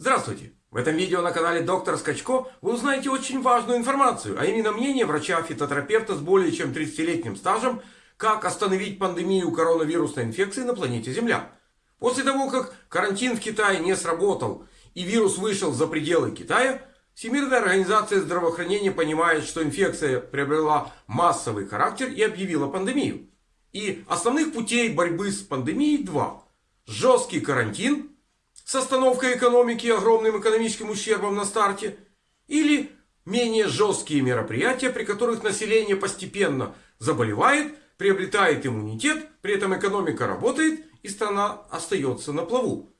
Здравствуйте! В этом видео на канале Доктор Скачко вы узнаете очень важную информацию, а именно мнение врача-фитотерапевта с более чем 30-летним стажем, как остановить пандемию коронавирусной инфекции на планете Земля. После того, как карантин в Китае не сработал и вирус вышел за пределы Китая, Всемирная организация здравоохранения понимает, что инфекция приобрела массовый характер и объявила пандемию. И основных путей борьбы с пандемией два. Жесткий карантин с остановкой экономики и огромным экономическим ущербом на старте. Или менее жесткие мероприятия, при которых население постепенно заболевает, приобретает иммунитет, при этом экономика работает и страна остается на плаву.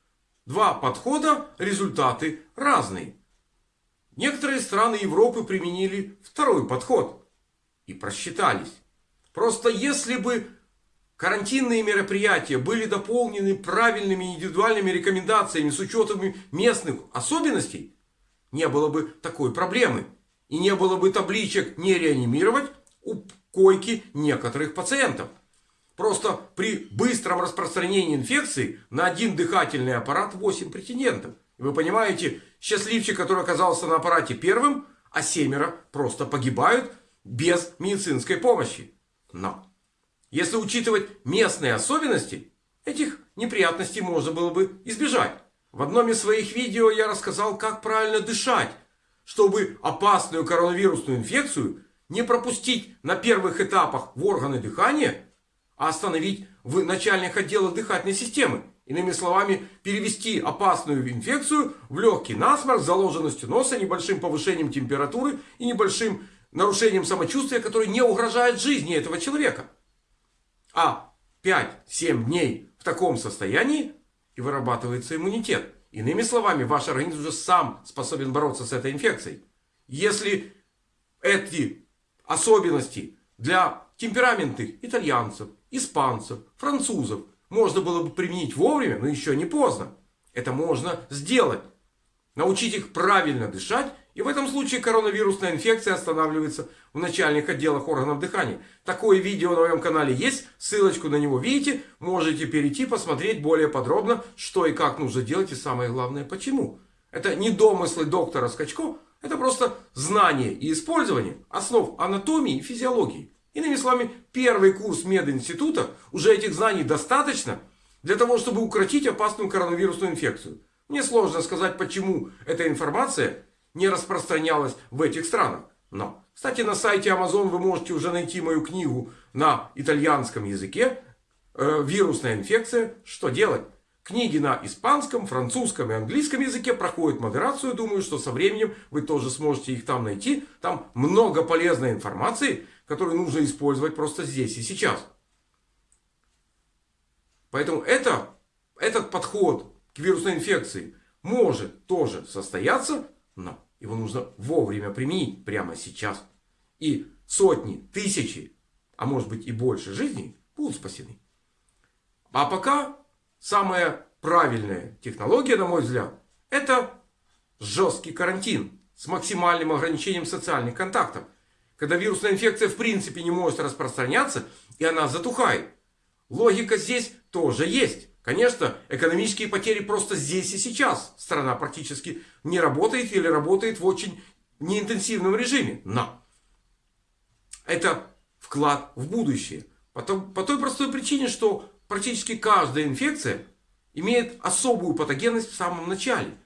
Два подхода, результаты разные. Некоторые страны Европы применили второй подход и просчитались. Просто если бы Карантинные мероприятия были дополнены правильными индивидуальными рекомендациями с учетом местных особенностей, не было бы такой проблемы. И не было бы табличек не реанимировать у койки некоторых пациентов. Просто при быстром распространении инфекции на один дыхательный аппарат 8 претендентов. Вы понимаете, счастливчик, который оказался на аппарате первым, а семеро просто погибают без медицинской помощи. Но если учитывать местные особенности, этих неприятностей можно было бы избежать. В одном из своих видео я рассказал, как правильно дышать, чтобы опасную коронавирусную инфекцию не пропустить на первых этапах в органы дыхания, а остановить в начальных отделах дыхательной системы. Иными словами, перевести опасную инфекцию в легкий насморк с заложенностью носа, небольшим повышением температуры и небольшим нарушением самочувствия, которое не угрожает жизни этого человека а 5-7 дней в таком состоянии и вырабатывается иммунитет. Иными словами, ваш организм уже сам способен бороться с этой инфекцией. Если эти особенности для темпераментных итальянцев, испанцев, французов можно было бы применить вовремя, но еще не поздно. Это можно сделать. Научить их правильно дышать и в этом случае коронавирусная инфекция останавливается в начальных отделах органов дыхания. Такое видео на моем канале есть. Ссылочку на него видите. Можете перейти посмотреть более подробно, что и как нужно делать. И самое главное, почему. Это не домыслы доктора Скачко. Это просто знание и использование основ анатомии и физиологии. Иными словами, первый курс мединститута, уже этих знаний достаточно для того, чтобы укротить опасную коронавирусную инфекцию. Мне сложно сказать, почему эта информация не распространялась в этих странах. Но, кстати, на сайте Amazon вы можете уже найти мою книгу на итальянском языке. Э, Вирусная инфекция. Что делать? Книги на испанском, французском и английском языке проходят модерацию. Думаю, что со временем вы тоже сможете их там найти. Там много полезной информации, которую нужно использовать просто здесь и сейчас. Поэтому это, этот подход к вирусной инфекции может тоже состояться но его нужно вовремя применить прямо сейчас. И сотни, тысячи, а может быть и больше жизней будут спасены. А пока самая правильная технология, на мой взгляд, это жесткий карантин с максимальным ограничением социальных контактов. Когда вирусная инфекция в принципе не может распространяться и она затухает. Логика здесь тоже есть. Конечно, экономические потери просто здесь и сейчас. Страна практически не работает или работает в очень неинтенсивном режиме. Но это вклад в будущее. По той простой причине, что практически каждая инфекция имеет особую патогенность в самом начале.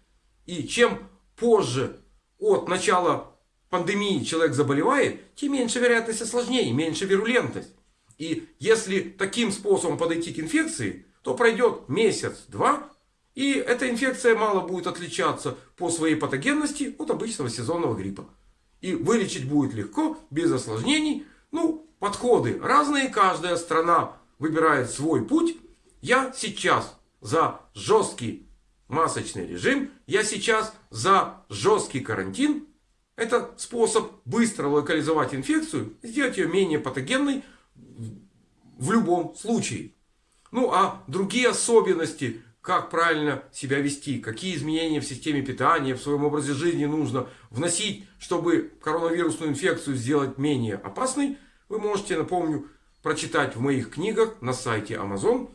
И чем позже от начала пандемии человек заболевает, тем меньше вероятность осложнений, меньше вирулентность. И если таким способом подойти к инфекции, то пройдет месяц-два, и эта инфекция мало будет отличаться по своей патогенности от обычного сезонного гриппа. И вылечить будет легко, без осложнений. Ну, подходы разные, каждая страна выбирает свой путь. Я сейчас за жесткий масочный режим, я сейчас за жесткий карантин. Это способ быстро локализовать инфекцию, сделать ее менее патогенной в любом случае. Ну а другие особенности, как правильно себя вести, какие изменения в системе питания, в своем образе жизни нужно вносить, чтобы коронавирусную инфекцию сделать менее опасной, вы можете, напомню, прочитать в моих книгах на сайте Amazon.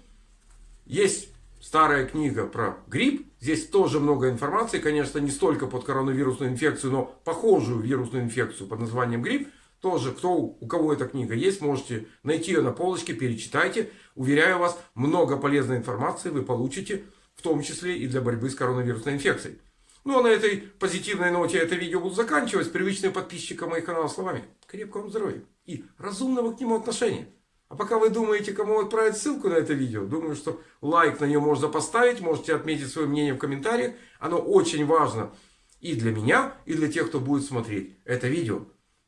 Есть старая книга про грипп. Здесь тоже много информации, конечно, не столько под коронавирусную инфекцию, но похожую вирусную инфекцию под названием грипп. Тоже, кто, у кого эта книга есть, можете найти ее на полочке, перечитайте. Уверяю вас, много полезной информации вы получите, в том числе и для борьбы с коронавирусной инфекцией. Ну а на этой позитивной ноте это видео буду заканчивать. Привычные подписчикам моих канала словами. Крепкого вам здоровья и разумного к нему отношения. А пока вы думаете, кому отправить ссылку на это видео, думаю, что лайк на нее можно поставить, можете отметить свое мнение в комментариях. Оно очень важно и для меня, и для тех, кто будет смотреть это видео.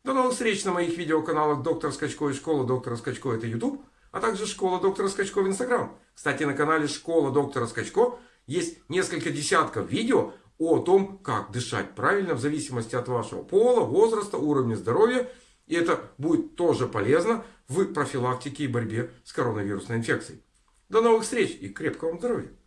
До новых встреч на моих видеоканалах Доктор Скачко и Школа Доктора Скачко это YouTube, а также Школа Доктора Скачко в Instagram. Кстати, на канале Школа Доктора Скачко есть несколько десятков видео о том, как дышать правильно в зависимости от вашего пола, возраста, уровня здоровья. И это будет тоже полезно в профилактике и борьбе с коронавирусной инфекцией. До новых встреч и крепкого вам здоровья!